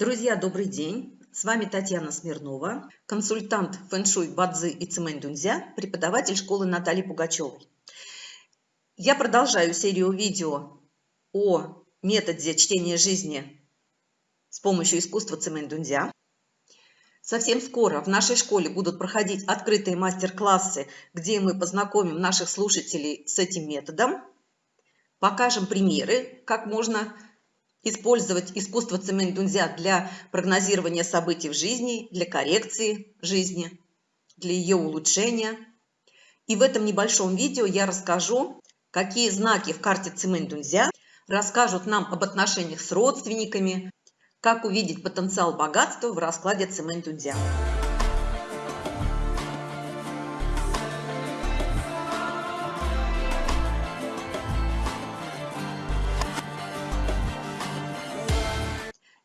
Друзья, добрый день! С вами Татьяна Смирнова, консультант фэншуй Бадзы и Цимэнь Дунзя, преподаватель школы Натальи Пугачевой. Я продолжаю серию видео о методе чтения жизни с помощью искусства Цимэнь Дунзя. Совсем скоро в нашей школе будут проходить открытые мастер-классы, где мы познакомим наших слушателей с этим методом, покажем примеры, как можно использовать искусство цемень дунзя для прогнозирования событий в жизни, для коррекции жизни, для ее улучшения. И в этом небольшом видео я расскажу, какие знаки в карте цемень дунзя расскажут нам об отношениях с родственниками, как увидеть потенциал богатства в раскладе цемень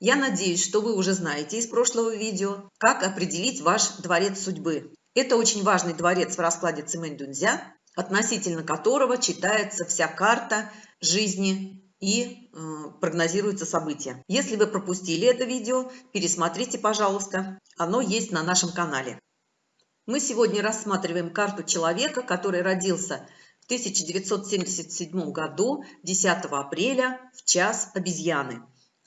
Я надеюсь, что вы уже знаете из прошлого видео, как определить ваш дворец судьбы. Это очень важный дворец в раскладе Цимэнь-Дунзя, относительно которого читается вся карта жизни и э, прогнозируются события. Если вы пропустили это видео, пересмотрите, пожалуйста. Оно есть на нашем канале. Мы сегодня рассматриваем карту человека, который родился в 1977 году 10 апреля в час обезьяны.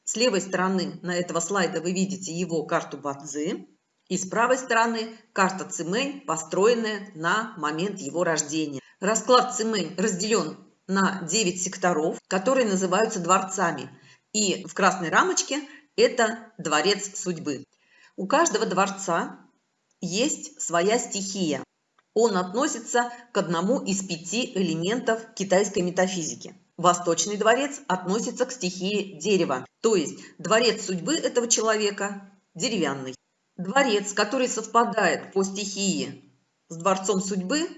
С левой стороны на этого слайда вы видите его карту Бадзи. И с правой стороны карта Цимэнь, построенная на момент его рождения. Расклад Цимэнь разделен на 9 секторов, которые называются дворцами. И в красной рамочке это дворец судьбы. У каждого дворца есть своя стихия. Он относится к одному из пяти элементов китайской метафизики. Восточный дворец относится к стихии дерева, то есть дворец судьбы этого человека деревянный. Дворец, который совпадает по стихии с дворцом судьбы,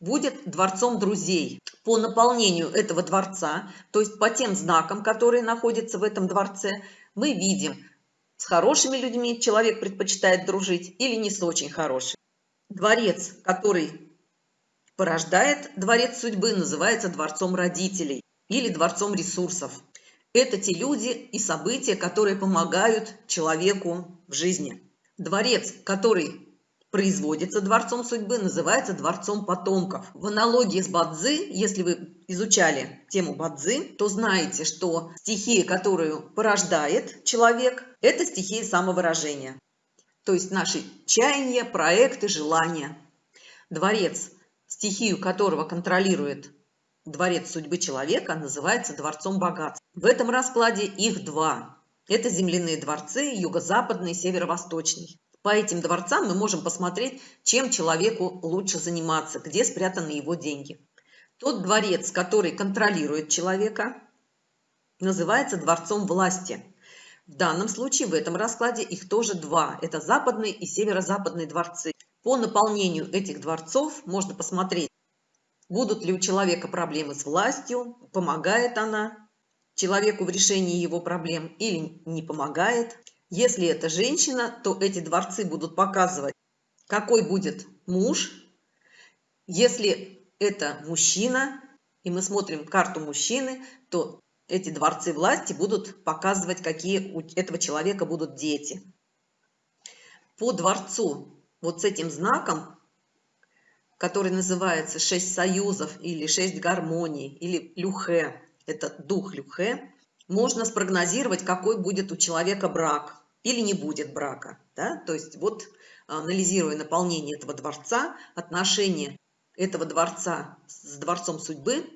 будет дворцом друзей. По наполнению этого дворца, то есть по тем знакам, которые находятся в этом дворце, мы видим, с хорошими людьми человек предпочитает дружить или не с очень хорошими. Дворец, который порождает дворец судьбы, называется дворцом родителей или дворцом ресурсов. Это те люди и события, которые помогают человеку в жизни. Дворец, который производится дворцом судьбы, называется дворцом потомков. В аналогии с Бадзи, если вы изучали тему Бадзи, то знаете, что стихия, которую порождает человек, это стихия самовыражения. То есть наши чаяния, проекты, желания. Дворец, стихию которого контролирует дворец судьбы человека называется дворцом богатств. В этом раскладе их два. Это земляные дворцы, юго-западный и северо-восточный. По этим дворцам мы можем посмотреть, чем человеку лучше заниматься, где спрятаны его деньги. Тот дворец, который контролирует человека, называется дворцом власти. В данном случае в этом раскладе их тоже два. Это западный и северо-западный дворцы. По наполнению этих дворцов можно посмотреть, Будут ли у человека проблемы с властью, помогает она человеку в решении его проблем или не помогает. Если это женщина, то эти дворцы будут показывать, какой будет муж. Если это мужчина, и мы смотрим карту мужчины, то эти дворцы власти будут показывать, какие у этого человека будут дети. По дворцу вот с этим знаком который называется «Шесть союзов» или «Шесть гармоний» или «Люхе», это дух Люхе, можно спрогнозировать, какой будет у человека брак или не будет брака. Да? То есть вот анализируя наполнение этого дворца, отношение этого дворца с дворцом судьбы,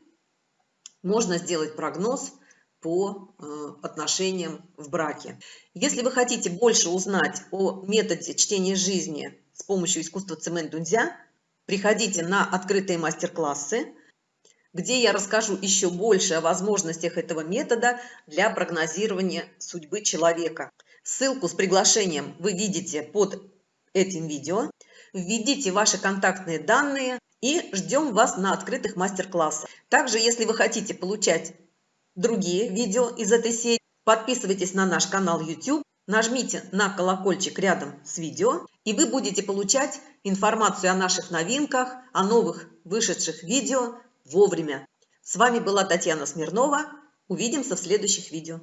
можно сделать прогноз по э, отношениям в браке. Если вы хотите больше узнать о методе чтения жизни с помощью искусства цемент дунзя, Приходите на открытые мастер-классы, где я расскажу еще больше о возможностях этого метода для прогнозирования судьбы человека. Ссылку с приглашением вы видите под этим видео. Введите ваши контактные данные и ждем вас на открытых мастер-классах. Также, если вы хотите получать другие видео из этой серии, подписывайтесь на наш канал YouTube Нажмите на колокольчик рядом с видео, и вы будете получать информацию о наших новинках, о новых вышедших видео вовремя. С вами была Татьяна Смирнова. Увидимся в следующих видео.